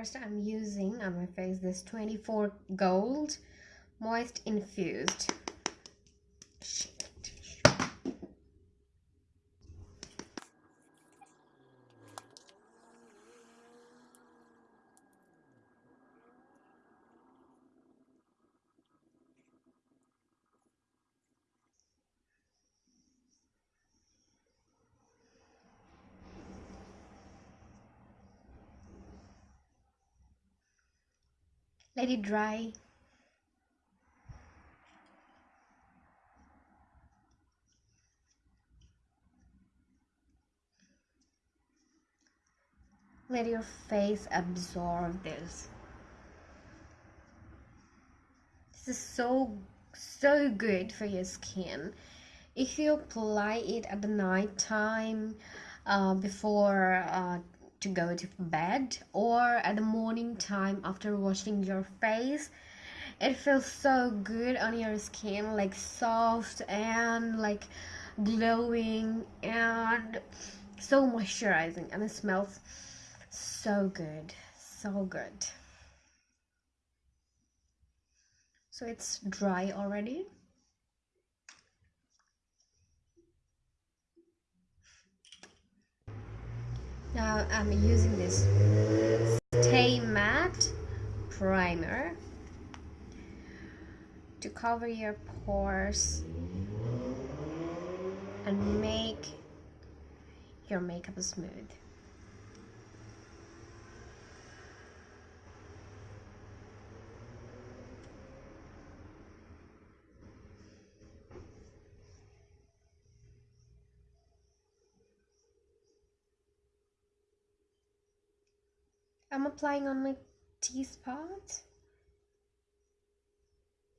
first I'm using on my face this 24 gold moist infused let it dry. Let your face absorb this. This is so so good for your skin. If you apply it at the night time uh, before uh, to go to bed or at the morning time after washing your face. It feels so good on your skin like soft and like glowing and so moisturizing and it smells so good so good. So it's dry already now I'm using this Stay Matte primer to cover your pores and make your makeup smooth I'm applying on my T-spot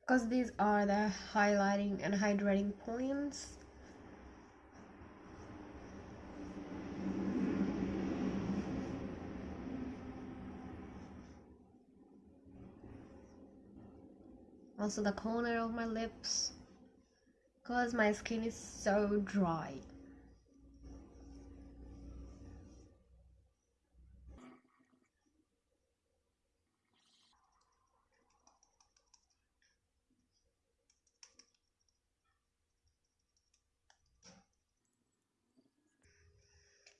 because these are the highlighting and hydrating points. Also the corner of my lips. Because my skin is so dry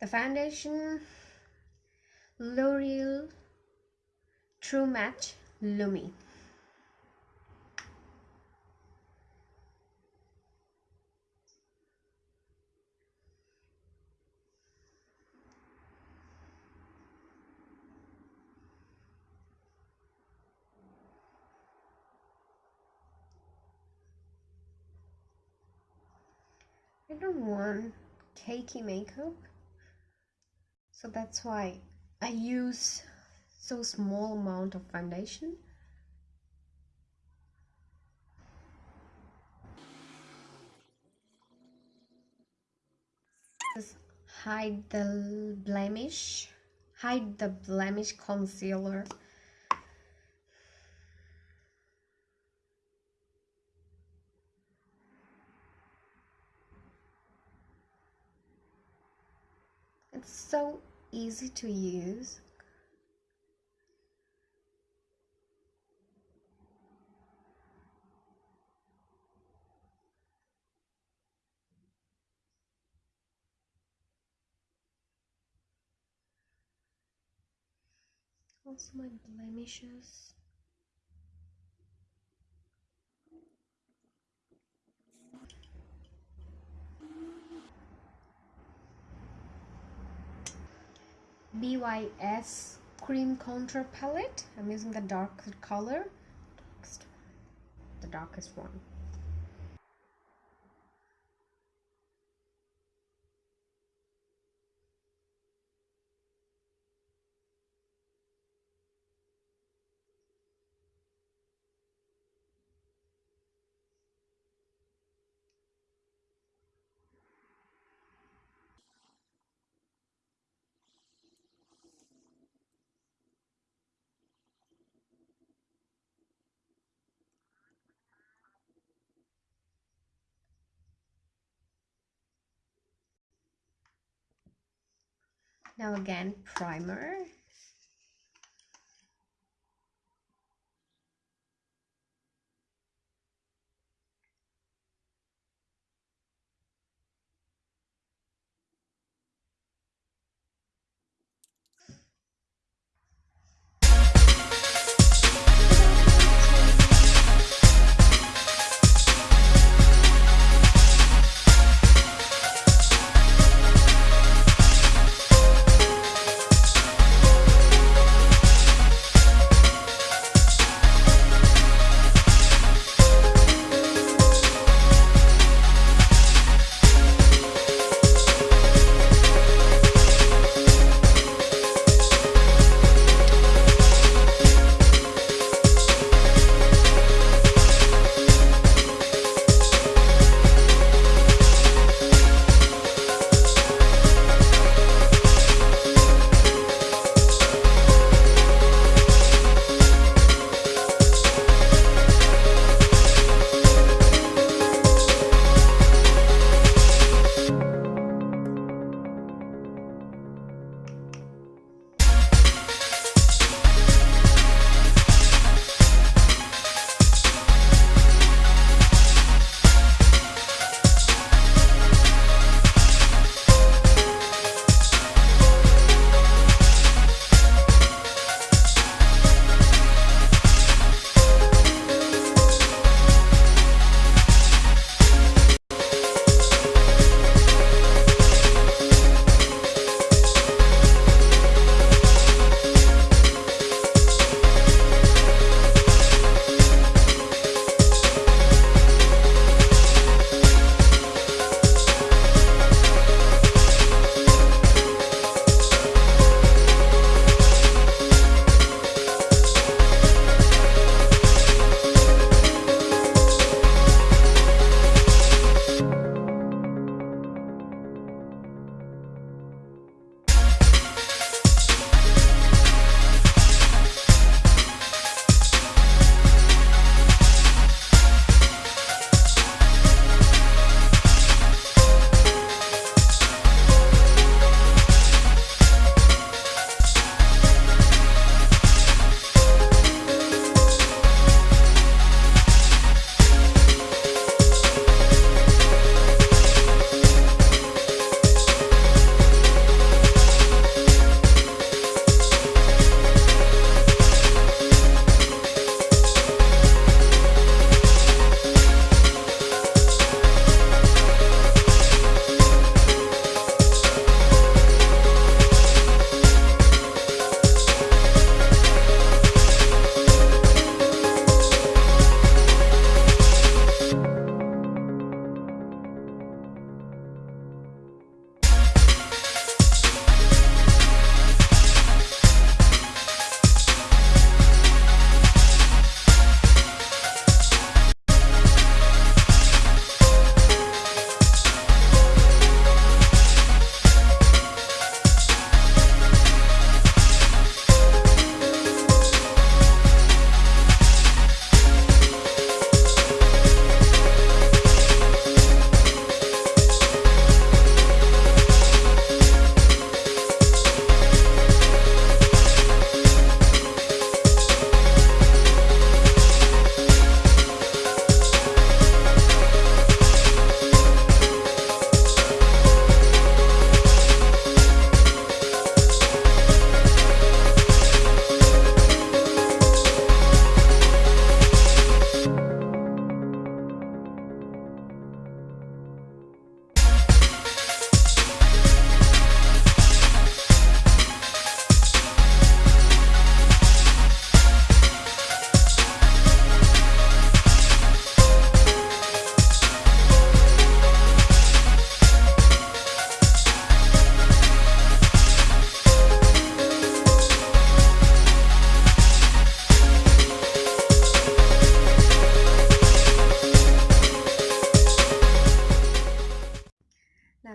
the foundation L'Oreal True Match Lumi. I don't want cakey makeup so that's why I use so small amount of foundation. Just hide the blemish hide the blemish concealer it's so easy to use. Also my blemishes BYS cream contour palette. I'm using the dark color. The darkest one now again primer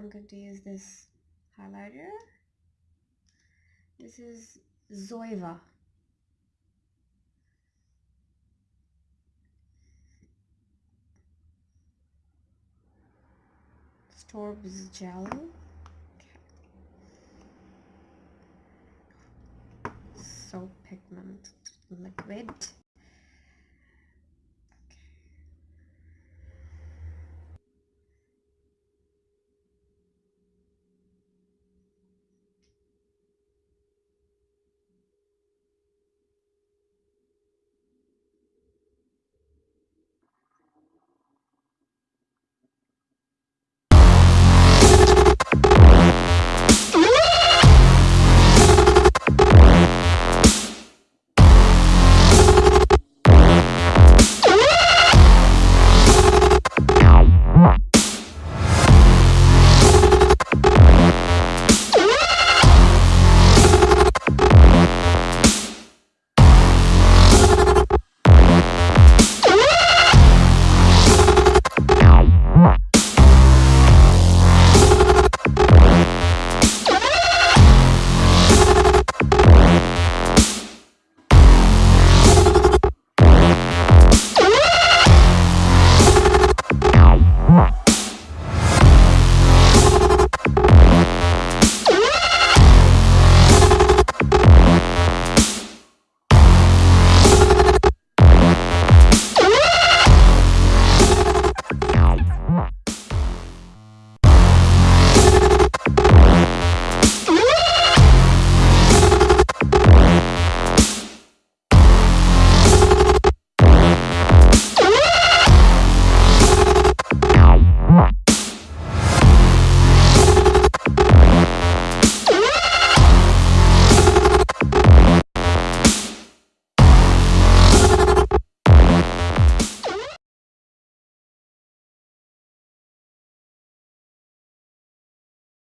powder. This highlighter. This is Zoeva. Storb's gel. Okay. So pigment liquid.